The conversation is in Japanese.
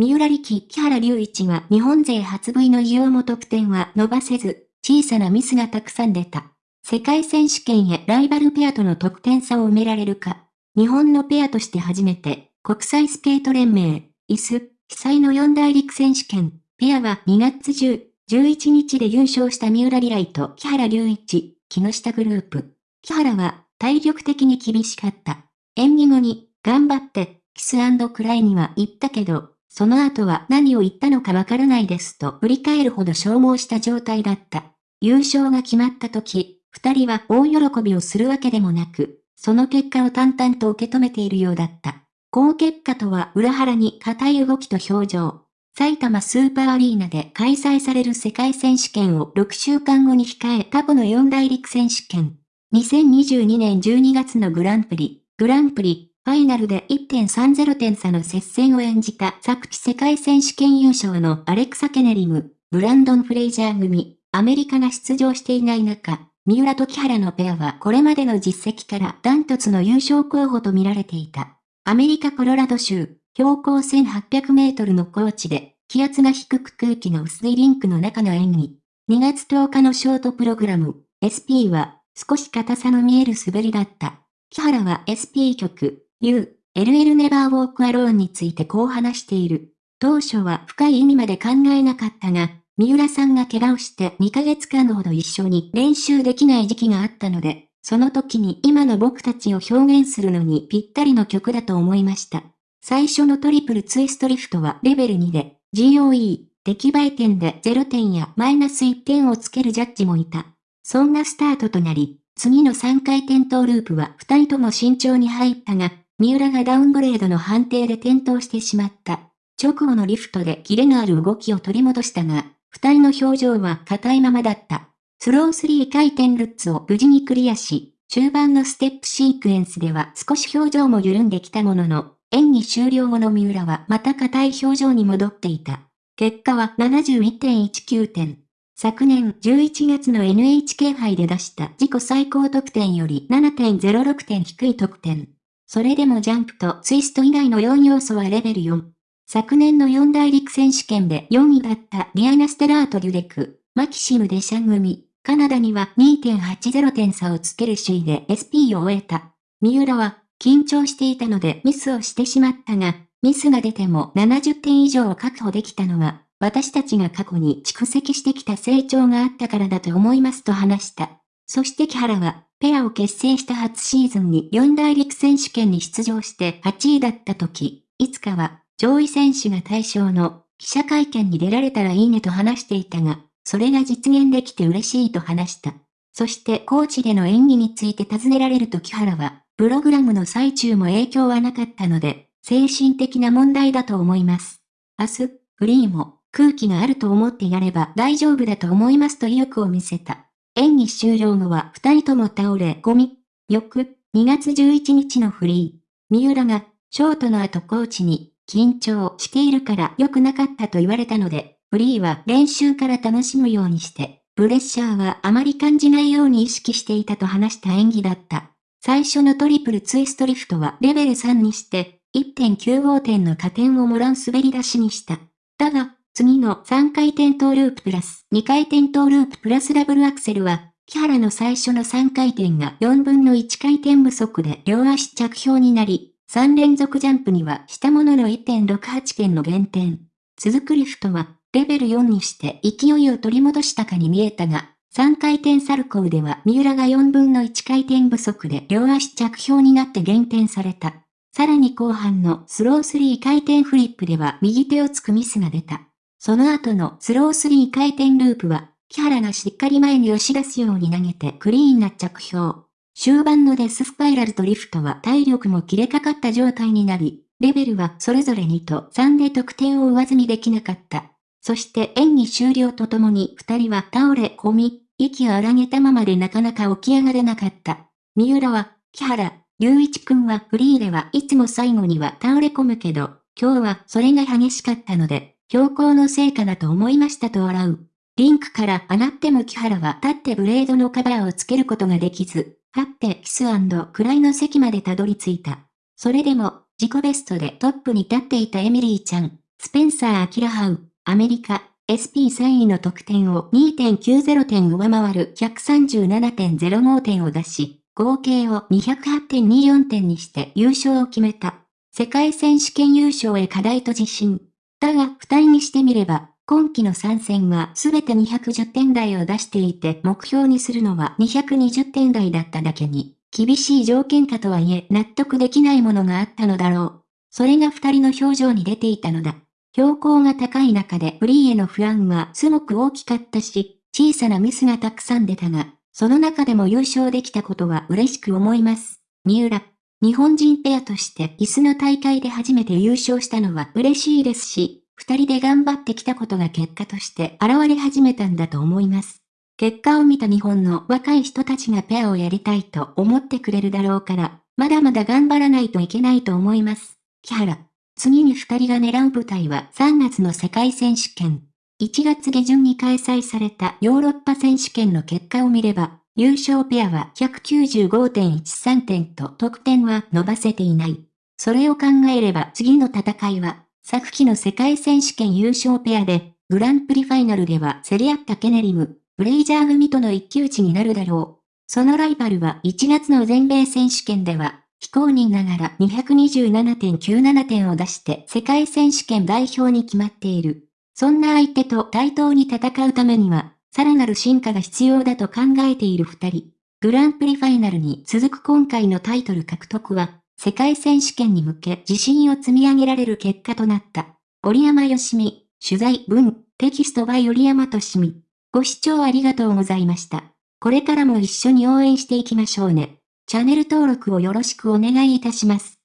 三浦力木原隆一は日本勢初 V の異様も得点は伸ばせず、小さなミスがたくさん出た。世界選手権へライバルペアとの得点差を埋められるか。日本のペアとして初めて、国際スケート連盟、イス、被災の四大陸選手権、ペアは2月10、11日で優勝した三浦リライと木原隆一、木下グループ。木原は体力的に厳しかった。演技後に、頑張って、キスクライには言ったけど、その後は何を言ったのかわからないですと振り返るほど消耗した状態だった。優勝が決まった時、二人は大喜びをするわけでもなく、その結果を淡々と受け止めているようだった。好結果とは裏腹に硬い動きと表情。埼玉スーパーアリーナで開催される世界選手権を6週間後に控え過去の四大陸選手権。2022年12月のグランプリ、グランプリ、ファイナルで1.30点差の接戦を演じた昨季世界選手権優勝のアレクサ・ケネリム、ブランドン・フレイジャー組、アメリカが出場していない中、三浦と木原のペアはこれまでの実績からダントツの優勝候補と見られていた。アメリカコロラド州、標高1800メートルの高地で、気圧が低く空気の薄いリンクの中の演技。2月10日のショートプログラム、SP は少し硬さの見える滑りだった。木原は SP 曲、You, LL Never Walk Alone についてこう話している。当初は深い意味まで考えなかったが、三浦さんが怪我をして2ヶ月間ほど一緒に練習できない時期があったので、その時に今の僕たちを表現するのにぴったりの曲だと思いました。最初のトリプルツイストリフトはレベル2で、GOE、出来栄え点で0点やマイナス1点をつけるジャッジもいた。そんなスタートとなり、次の3回転トーループは2人とも慎重に入ったが、三浦がダウングレードの判定で転倒してしまった。直後のリフトでキレのある動きを取り戻したが、二人の表情は硬いままだった。スロー3回転ルッツを無事にクリアし、中盤のステップシークエンスでは少し表情も緩んできたものの、演技終了後の三浦はまた硬い表情に戻っていた。結果は71.19点。昨年11月の NHK 杯で出した自己最高得点より7.06点低い得点。それでもジャンプとツイスト以外の4要素はレベル4。昨年の四大陸選手権で4位だったリアナ・ステラート・デュデク、マキシム・デシャン組、カナダには2.80点差をつける首位で SP を終えた。三浦は緊張していたのでミスをしてしまったが、ミスが出ても70点以上を確保できたのは、私たちが過去に蓄積してきた成長があったからだと思いますと話した。そして木原は、ペアを結成した初シーズンに四大陸選手権に出場して8位だった時、いつかは上位選手が対象の記者会見に出られたらいいねと話していたが、それが実現できて嬉しいと話した。そしてコーチでの演技について尋ねられると木原は、プログラムの最中も影響はなかったので、精神的な問題だと思います。明日、フリーも空気があると思ってやれば大丈夫だと思いますと意欲を見せた。演技終了後は二人とも倒れ込み、翌2月11日のフリー、三浦がショートの後コーチに緊張しているから良くなかったと言われたので、フリーは練習から楽しむようにして、プレッシャーはあまり感じないように意識していたと話した演技だった。最初のトリプルツイストリフトはレベル3にして、1.95点の加点をもらう滑り出しにした。だが、次の3回転トーループプラス2回転トーループプラスダブルアクセルは、木原の最初の3回転が4分の1回転不足で両足着氷になり、3連続ジャンプにはしたものの1.68点の減点。続くリフトは、レベル4にして勢いを取り戻したかに見えたが、3回転サルコウでは三浦が4分の1回転不足で両足着氷になって減点された。さらに後半のスロー3回転フリップでは右手をつくミスが出た。その後のスロー3回転ループは、木原がしっかり前に押し出すように投げてクリーンな着氷。終盤のデススパイラルとリフトは体力も切れかかった状態になり、レベルはそれぞれ2と3で得点を上積みできなかった。そして演技終了とともに二人は倒れ込み、息を荒げたままでなかなか起き上がれなかった。三浦は、木原、隆一くんはフリーではいつも最後には倒れ込むけど、今日はそれが激しかったので、標高の成果だと思いましたと笑う。リンクから上がっても木原は立ってブレードのカバーをつけることができず、立ってキスクライの席までたどり着いた。それでも、自己ベストでトップに立っていたエミリーちゃん、スペンサー・アキラハウ、アメリカ、SP3 位の得点を2.90点上回る137.05点を出し、合計を208.24点にして優勝を決めた。世界選手権優勝へ課題と自信。だが、二人にしてみれば、今季の参戦はすべて210点台を出していて目標にするのは220点台だっただけに、厳しい条件下とはいえ納得できないものがあったのだろう。それが二人の表情に出ていたのだ。標高が高い中でフリーへの不安はすごく大きかったし、小さなミスがたくさん出たが、その中でも優勝できたことは嬉しく思います。三浦。日本人ペアとして椅子の大会で初めて優勝したのは嬉しいですし、二人で頑張ってきたことが結果として現れ始めたんだと思います。結果を見た日本の若い人たちがペアをやりたいと思ってくれるだろうから、まだまだ頑張らないといけないと思います。木原。次に二人が狙う舞台は3月の世界選手権。1月下旬に開催されたヨーロッパ選手権の結果を見れば、優勝ペアは195.13点と得点は伸ばせていない。それを考えれば次の戦いは、昨季の世界選手権優勝ペアで、グランプリファイナルでは競り合ったケネリム、ブレイジャー組との一騎打ちになるだろう。そのライバルは1月の全米選手権では非公認ながら227.97点を出して世界選手権代表に決まっている。そんな相手と対等に戦うためには、さらなる進化が必要だと考えている二人。グランプリファイナルに続く今回のタイトル獲得は、世界選手権に向け自信を積み上げられる結果となった。折山よしみ、取材文、テキストバイ折山としみ。ご視聴ありがとうございました。これからも一緒に応援していきましょうね。チャンネル登録をよろしくお願いいたします。